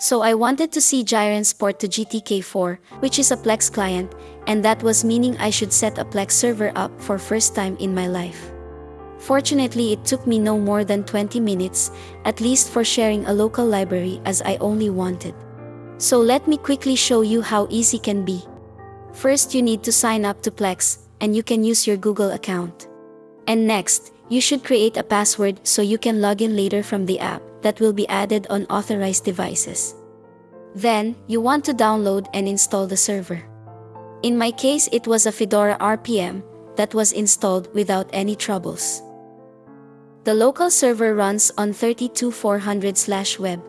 So I wanted to see Gyrance port to GTK4, which is a Plex client, and that was meaning I should set a Plex server up for first time in my life. Fortunately it took me no more than 20 minutes, at least for sharing a local library as I only wanted. So let me quickly show you how easy can be. First you need to sign up to Plex, and you can use your Google account. And next, you should create a password so you can log in later from the app that will be added on authorized devices. Then, you want to download and install the server. In my case it was a Fedora RPM that was installed without any troubles. The local server runs on 32400/web.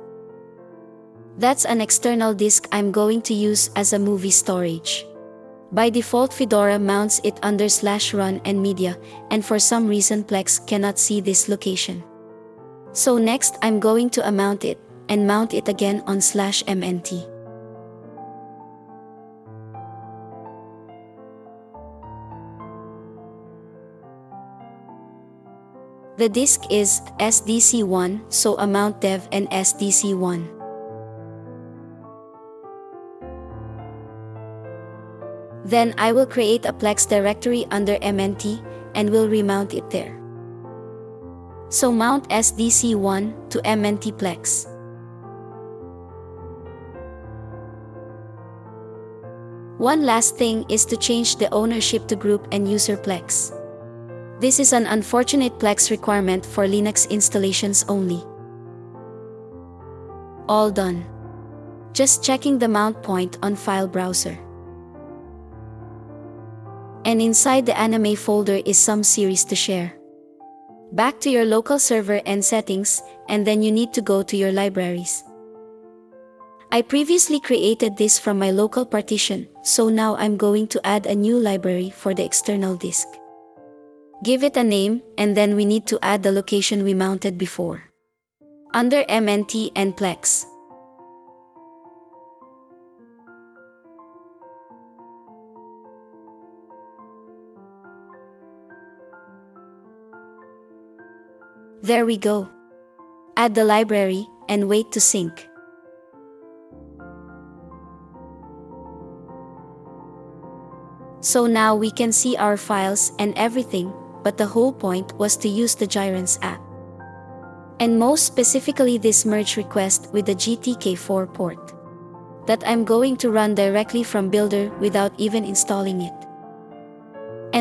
That's an external disk I'm going to use as a movie storage. By default Fedora mounts it under slash run and media, and for some reason Plex cannot see this location. So next I'm going to unmount it, and mount it again on slash mnt. The disk is SDC1, so amount dev and SDC1. Then I will create a Plex directory under MNT and will remount it there. So mount SDC1 to MNT Plex. One last thing is to change the ownership to group and user Plex. This is an unfortunate Plex requirement for Linux installations only. All done. Just checking the mount point on file browser. And inside the anime folder is some series to share. Back to your local server and settings, and then you need to go to your libraries. I previously created this from my local partition, so now I'm going to add a new library for the external disk. Give it a name, and then we need to add the location we mounted before. Under MNT and Plex. There we go. Add the library, and wait to sync. So now we can see our files and everything, but the whole point was to use the Gyrance app. And most specifically this merge request with the GTK4 port. That I'm going to run directly from Builder without even installing it.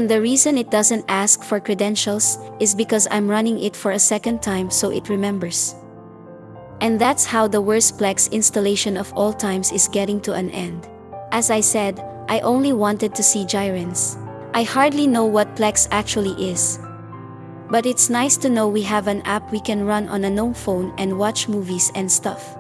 And the reason it doesn't ask for credentials is because I'm running it for a second time so it remembers. And that's how the worst Plex installation of all times is getting to an end. As I said, I only wanted to see Gyrance. I hardly know what Plex actually is. But it's nice to know we have an app we can run on a gnome phone and watch movies and stuff.